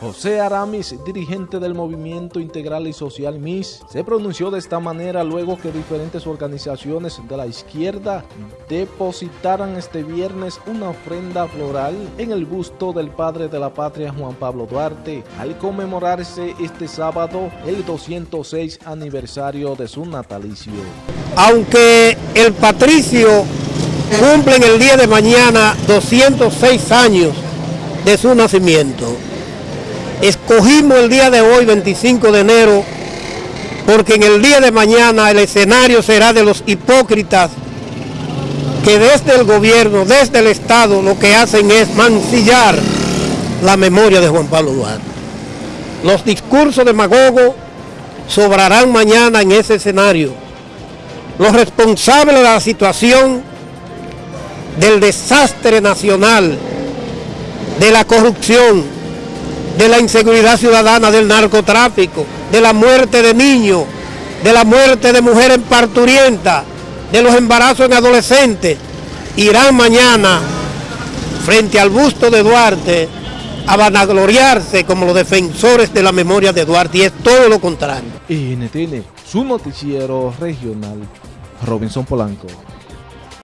José Aramis, dirigente del Movimiento Integral y Social MIS, se pronunció de esta manera luego que diferentes organizaciones de la izquierda depositaran este viernes una ofrenda floral en el busto del padre de la patria Juan Pablo Duarte, al conmemorarse este sábado el 206 aniversario de su natalicio. Aunque el patricio cumple en el día de mañana 206 años de su nacimiento, Escogimos el día de hoy, 25 de enero, porque en el día de mañana el escenario será de los hipócritas que desde el gobierno, desde el Estado, lo que hacen es mancillar la memoria de Juan Pablo Duarte. Los discursos demagogos sobrarán mañana en ese escenario. Los responsables de la situación del desastre nacional, de la corrupción, de la inseguridad ciudadana, del narcotráfico, de la muerte de niños, de la muerte de mujeres parturientas, de los embarazos en adolescentes, irán mañana frente al busto de Duarte a vanagloriarse como los defensores de la memoria de Duarte y es todo lo contrario. NTN, su noticiero regional, Robinson Polanco.